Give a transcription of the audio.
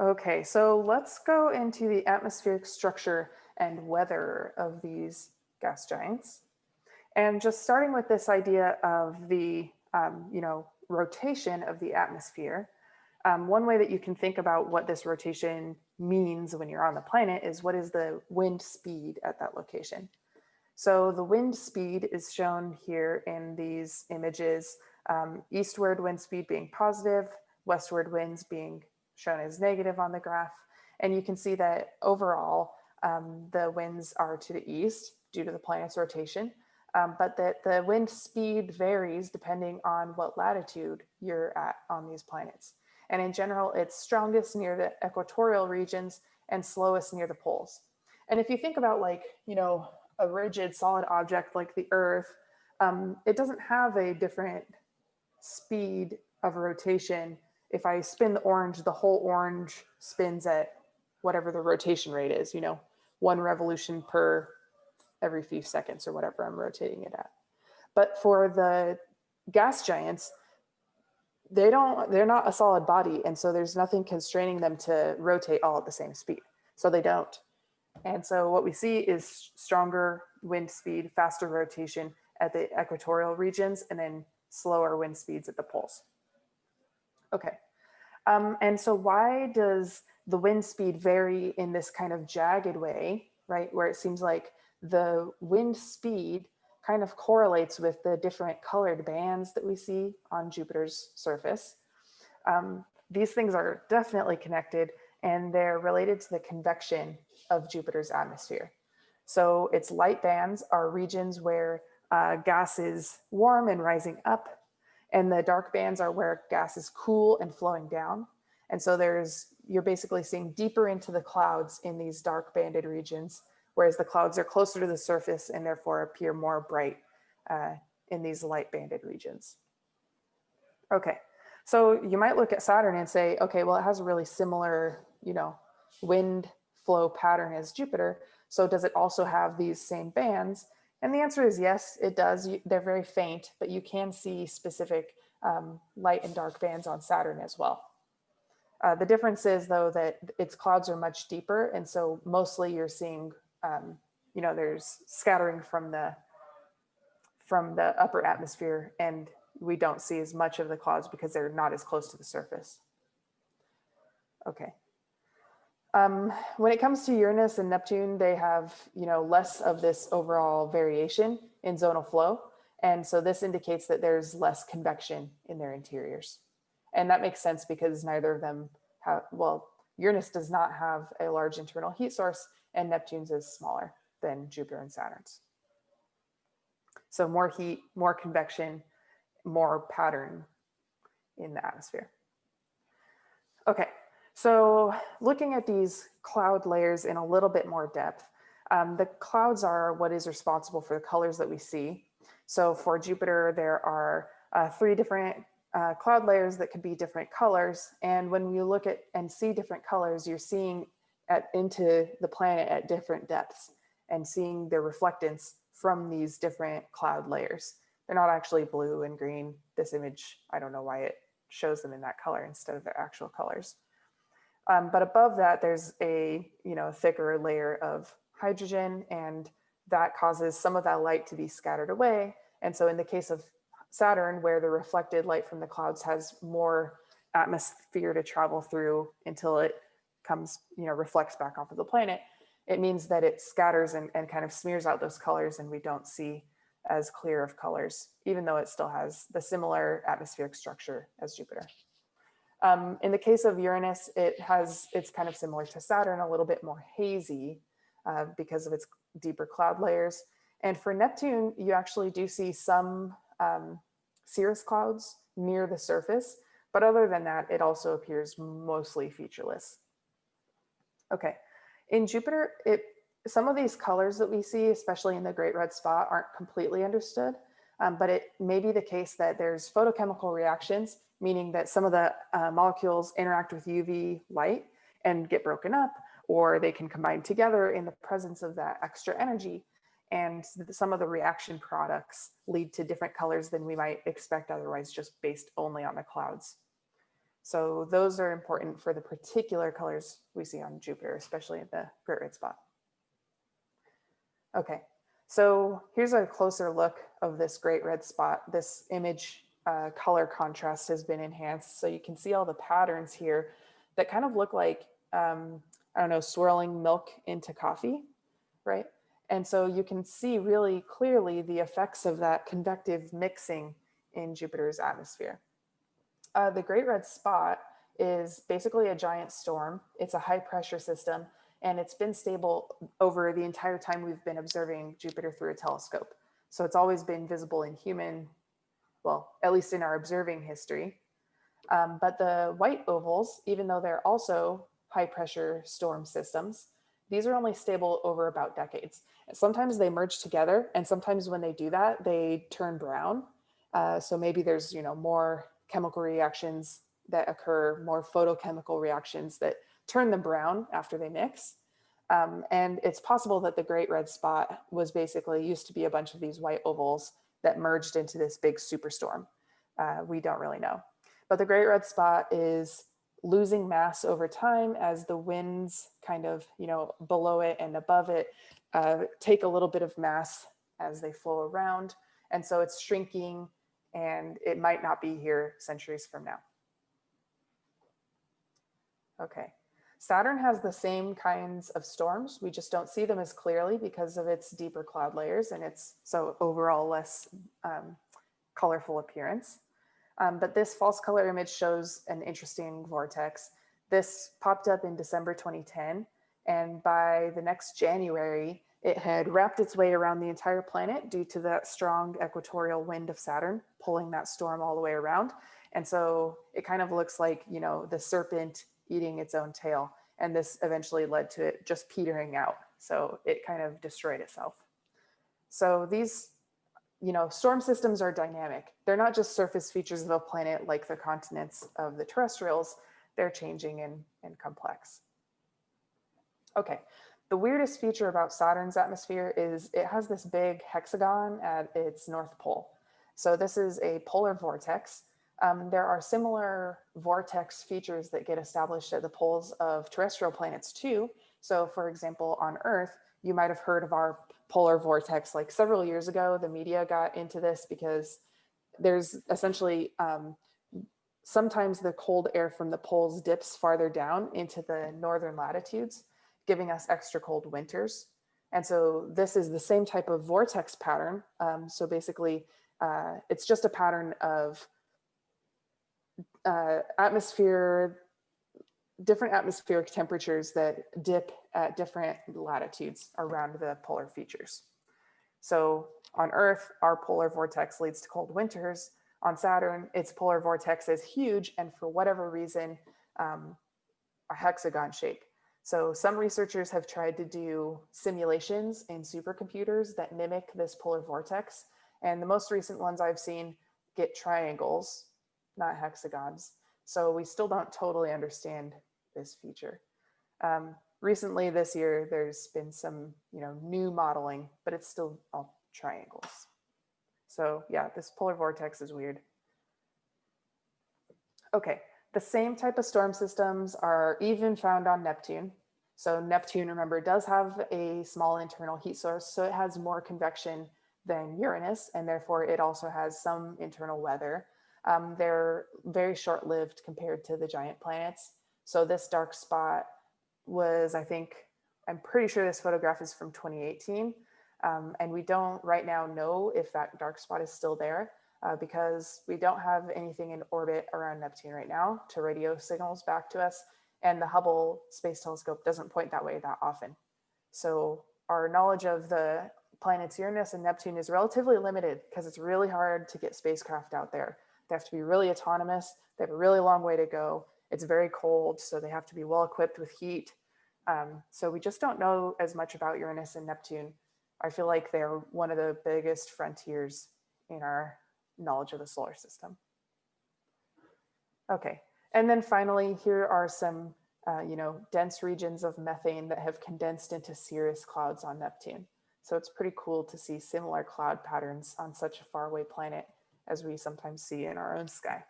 Okay, so let's go into the atmospheric structure and weather of these gas giants. And just starting with this idea of the, um, you know, rotation of the atmosphere, um, one way that you can think about what this rotation means when you're on the planet is what is the wind speed at that location. So the wind speed is shown here in these images, um, eastward wind speed being positive, westward winds being shown as negative on the graph. And you can see that overall, um, the winds are to the east due to the planet's rotation, um, but that the wind speed varies depending on what latitude you're at on these planets. And in general, it's strongest near the equatorial regions and slowest near the poles. And if you think about like, you know, a rigid solid object like the earth, um, it doesn't have a different speed of rotation. If I spin the orange, the whole orange spins at whatever the rotation rate is, you know, one revolution per every few seconds or whatever I'm rotating it at. But for the gas giants, they don't, they're not a solid body. And so there's nothing constraining them to rotate all at the same speed. So they don't. And so what we see is stronger wind speed, faster rotation at the equatorial regions, and then slower wind speeds at the poles. Okay, um, and so why does the wind speed vary in this kind of jagged way, right? Where it seems like the wind speed kind of correlates with the different colored bands that we see on Jupiter's surface. Um, these things are definitely connected and they're related to the convection of Jupiter's atmosphere. So its light bands are regions where uh, gas is warm and rising up, and the dark bands are where gas is cool and flowing down. And so there's, you're basically seeing deeper into the clouds in these dark banded regions, whereas the clouds are closer to the surface and therefore appear more bright uh, in these light banded regions. Okay, so you might look at Saturn and say, okay, well, it has a really similar you know, wind flow pattern as Jupiter. So does it also have these same bands? And the answer is yes, it does. They're very faint, but you can see specific um, light and dark bands on Saturn as well. Uh, the difference is though that its clouds are much deeper. And so mostly you're seeing, um, you know, there's scattering from the, from the upper atmosphere and we don't see as much of the clouds because they're not as close to the surface. Okay. Um, when it comes to Uranus and Neptune, they have, you know, less of this overall variation in zonal flow. And so this indicates that there's less convection in their interiors. And that makes sense because neither of them have, well, Uranus does not have a large internal heat source and Neptune's is smaller than Jupiter and Saturn's. So more heat, more convection, more pattern in the atmosphere. Okay, so looking at these cloud layers in a little bit more depth, um, the clouds are what is responsible for the colors that we see. So for Jupiter, there are uh, three different uh, cloud layers that could be different colors. And when you look at and see different colors, you're seeing at, into the planet at different depths and seeing the reflectance from these different cloud layers. They're not actually blue and green. This image, I don't know why it shows them in that color instead of their actual colors. Um, but above that, there's a you know thicker layer of hydrogen and that causes some of that light to be scattered away. And so in the case of Saturn, where the reflected light from the clouds has more atmosphere to travel through until it comes, you know, reflects back off of the planet, it means that it scatters and, and kind of smears out those colors and we don't see as clear of colors, even though it still has the similar atmospheric structure as Jupiter. Um, in the case of Uranus, it has, it's kind of similar to Saturn, a little bit more hazy uh, because of its deeper cloud layers. And for Neptune, you actually do see some um, cirrus clouds near the surface, but other than that, it also appears mostly featureless. Okay, in Jupiter, it, some of these colors that we see, especially in the Great Red Spot, aren't completely understood, um, but it may be the case that there's photochemical reactions meaning that some of the uh, molecules interact with UV light and get broken up, or they can combine together in the presence of that extra energy. And some of the reaction products lead to different colors than we might expect otherwise, just based only on the clouds. So those are important for the particular colors we see on Jupiter, especially in the Great Red Spot. Okay, so here's a closer look of this Great Red Spot. This image uh, color contrast has been enhanced. So you can see all the patterns here that kind of look like, um, I don't know, swirling milk into coffee, right? And so you can see really clearly the effects of that convective mixing in Jupiter's atmosphere. Uh, the Great Red Spot is basically a giant storm. It's a high pressure system and it's been stable over the entire time we've been observing Jupiter through a telescope. So it's always been visible in human, well, at least in our observing history. Um, but the white ovals, even though they're also high pressure storm systems, these are only stable over about decades. Sometimes they merge together and sometimes when they do that, they turn brown. Uh, so maybe there's, you know, more chemical reactions that occur, more photochemical reactions that turn them brown after they mix. Um, and it's possible that the Great Red Spot was basically used to be a bunch of these white ovals that merged into this big superstorm. Uh, we don't really know. But the Great Red Spot is losing mass over time as the winds kind of, you know, below it and above it uh, take a little bit of mass as they flow around. And so it's shrinking and it might not be here centuries from now. Okay, Saturn has the same kinds of storms. We just don't see them as clearly because of its deeper cloud layers and its so overall less um, colorful appearance. Um, but this false color image shows an interesting vortex. This popped up in December 2010. And by the next January, it had wrapped its way around the entire planet due to that strong equatorial wind of Saturn pulling that storm all the way around. And so it kind of looks like, you know, the serpent eating its own tail. And this eventually led to it just petering out. So it kind of destroyed itself. So these, you know, storm systems are dynamic. They're not just surface features of a planet like the continents of the terrestrials, they're changing and, and complex. Okay, the weirdest feature about Saturn's atmosphere is it has this big hexagon at its north pole. So this is a polar vortex. Um, there are similar vortex features that get established at the poles of terrestrial planets too. So for example, on Earth, you might have heard of our polar vortex like several years ago. The media got into this because there's essentially um, sometimes the cold air from the poles dips farther down into the northern latitudes, giving us extra cold winters. And so this is the same type of vortex pattern. Um, so basically, uh, it's just a pattern of uh, atmosphere, different atmospheric temperatures that dip at different latitudes around the polar features. So on Earth, our polar vortex leads to cold winters. On Saturn, its polar vortex is huge and for whatever reason, um, a hexagon shape. So some researchers have tried to do simulations in supercomputers that mimic this polar vortex. And the most recent ones I've seen get triangles not hexagons. So we still don't totally understand this feature. Um, recently this year, there's been some, you know, new modeling, but it's still all triangles. So yeah, this polar vortex is weird. Okay, the same type of storm systems are even found on Neptune. So Neptune, remember, does have a small internal heat source, so it has more convection than Uranus, and therefore it also has some internal weather. Um, they're very short-lived compared to the giant planets. So this dark spot was, I think, I'm pretty sure this photograph is from 2018. Um, and we don't right now know if that dark spot is still there uh, because we don't have anything in orbit around Neptune right now to radio signals back to us. And the Hubble Space Telescope doesn't point that way that often. So our knowledge of the planets Uranus and Neptune is relatively limited because it's really hard to get spacecraft out there. They have to be really autonomous. They have a really long way to go. It's very cold, so they have to be well equipped with heat. Um, so we just don't know as much about Uranus and Neptune. I feel like they're one of the biggest frontiers in our knowledge of the solar system. Okay, and then finally, here are some, uh, you know, dense regions of methane that have condensed into cirrus clouds on Neptune. So it's pretty cool to see similar cloud patterns on such a faraway planet as we sometimes see in our own sky.